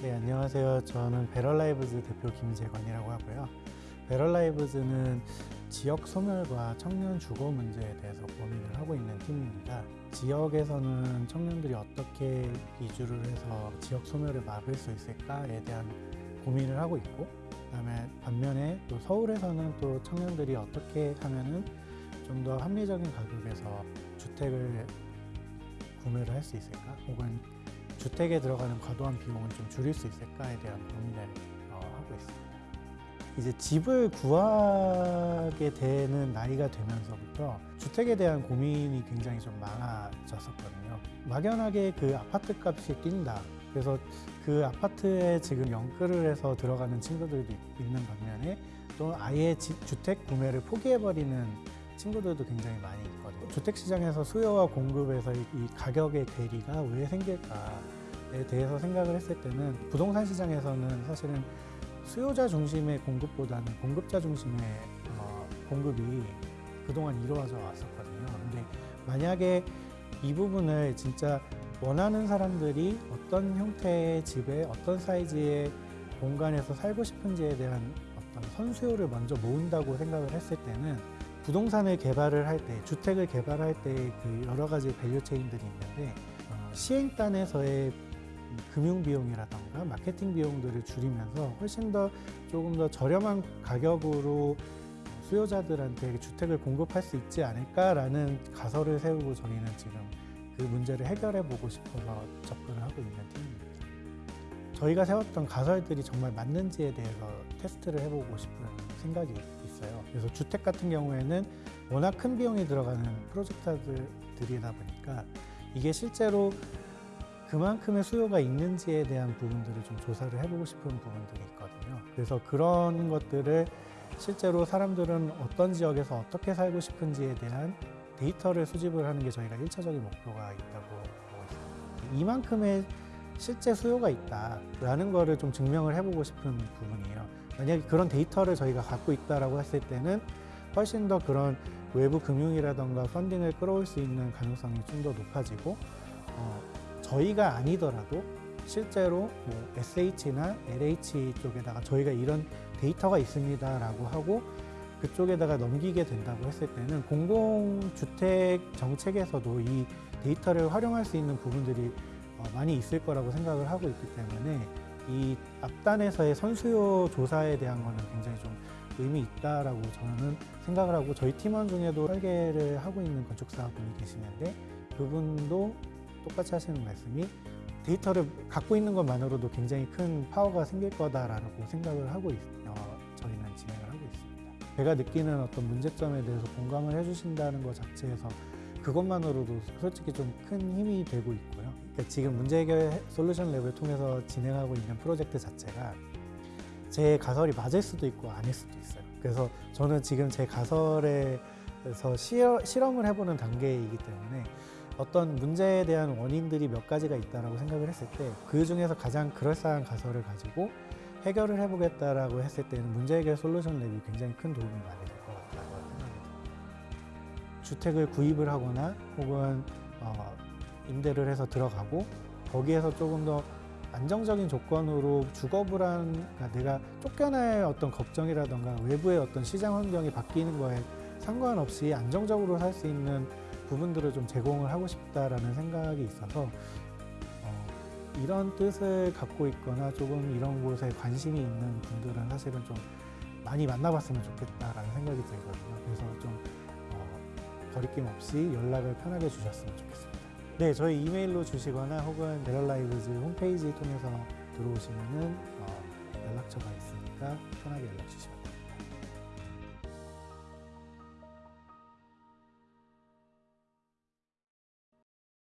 네, 안녕하세요. 저는 Better Lives 대표 김재건이라고 하고요. Better Lives는 지역 소멸과 청년 주거 문제에 대해서 고민을 하고 있는 팀입니다. 지역에서는 청년들이 어떻게 이주를 해서 지역 소멸을 막을 수 있을까에 대한 고민을 하고 있고, 그다음에 반면에 또 서울에서는 또 청년들이 어떻게 하면은 좀 더 합리적인 가격에서 주택을 구매를 할 수 있을까, 혹은 주택에 들어가는 과도한 비용을 좀 줄일 수 있을까에 대한 고민을 어, 하고 있습니다. 이제 집을 구하게 되는 나이가 되면서부터 주택에 대한 고민이 굉장히 좀 많아졌었거든요. 막연하게 그 아파트 값이 뛴다. 그래서 그 아파트에 지금 연끌을 해서 들어가는 친구들도 있- 있는 반면에 또 아예 지- 주택 구매를 포기해버리는 친구들도 굉장히 많이 있거든요. 주택 시장에서 수요와 공급에서 이, 이 가격의 괴리가 왜 생길까에 대해서 생각을 했을 때는 부동산 시장에서는 사실은 수요자 중심의 공급보다는 공급자 중심의 어, 공급이 그동안 이루어져 왔었거든요. 근데 만약에 이 부분을 진짜 원하는 사람들이 어떤 형태의 집에 어떤 사이즈의 공간에서 살고 싶은지에 대한 어떤 선수요를 먼저 모은다고 생각을 했을 때는 부동산을 개발을 할 때, 주택을 개발할 때 그 여러 가지 value chain들이 있는데 어, 시행단에서의 금융 비용이라던가 마케팅 비용들을 줄이면서 훨씬 더 조금 더 저렴한 가격으로 수요자들한테 주택을 공급할 수 있지 않을까라는 가설을 세우고 저희는 지금 그 문제를 해결해 보고 싶어서 접근을 하고 있는 팀입니다. 저희가 세웠던 가설들이 정말 맞는지에 대해서 테스트를 해보고 싶은 생각이 있어요. 그래서 주택 같은 경우에는 워낙 큰 비용이 들어가는 프로젝트들이다 보니까 이게 실제로 그만큼의 수요가 있는지에 대한 부분들을 좀 조사를 해보고 싶은 부분들이 있거든요. 그래서 그런 것들을 실제로 사람들은 어떤 지역에서 어떻게 살고 싶은지에 대한 데이터를 수집을 하는 게 저희가 일차적인 목표가 있다고 보고 있습니다. 이만큼의 실제 수요가 있다라는 거를 좀 증명을 해보고 싶은 부분이에요. 만약에 그런 데이터를 저희가 갖고 있다라고 했을 때는 훨씬 더 그런 외부 금융이라던가 펀딩을 끌어올 수 있는 가능성이 좀 더 높아지고 어, 저희가 아니더라도 실제로 뭐 SH나 LH 쪽에다가 저희가 이런 데이터가 있습니다라고 하고 그쪽에다가 넘기게 된다고 했을 때는 공공주택 정책에서도 이 데이터를 활용할 수 있는 부분들이 어, 많이 있을 거라고 생각을 하고 있기 때문에 이 앞단에서의 선수요 조사에 대한 거는 굉장히 좀 의미 있다라고 저는 생각을 하고 저희 팀원 중에도 설계를 하고 있는 건축사 분이 계시는데 그분도 똑같이 하시는 말씀이 데이터를 갖고 있는 것만으로도 굉장히 큰 파워가 생길 거다라고 생각을 하고 있, 어, 저희는 진행을 하고 있습니다. 제가 느끼는 어떤 문제점에 대해서 공감을 해주신다는 것 자체에서 그것만으로도 솔직히 좀 큰 힘이 되고 있고요. 그러니까 지금 문제 해결 솔루션 랩을 통해서 진행하고 있는 프로젝트 자체가 제 가설이 맞을 수도 있고 아닐 수도 있어요. 그래서 저는 지금 제 가설에서 실험을 해보는 단계이기 때문에 어떤 문제에 대한 원인들이 몇 가지가 있다라고 생각을 했을 때 그 중에서 가장 그럴싸한 가설을 가지고 해결을 해보겠다라고 했을 때는 문제 해결 솔루션 랩이 굉장히 큰 도움이 많이 될 것 같다고 생각합니다. 주택을 구입을 하거나 혹은 어, 임대를 해서 들어가고 거기에서 조금 더 안정적인 조건으로 주거 불안, 그러니까 내가 쫓겨날 어떤 걱정이라던가 외부의 어떤 시장 환경이 바뀌는 거에 상관없이 안정적으로 살 수 있는 부분들을 좀 제공을 하고 싶다라는 생각이 있어서 어, 이런 뜻을 갖고 있거나 조금 이런 곳에 관심이 있는 분들은 사실은 좀 많이 만나봤으면 좋겠다라는 생각이 들거든요. 그래서 좀 어, 거리낌 없이 연락을 편하게 주셨으면 좋겠습니다. 네, 저희 이메일로 주시거나 혹은 베럴라이브즈 홈페이지 통해서 들어오시면 은 어, 연락처가 있으니까 편하게 연락 주시면.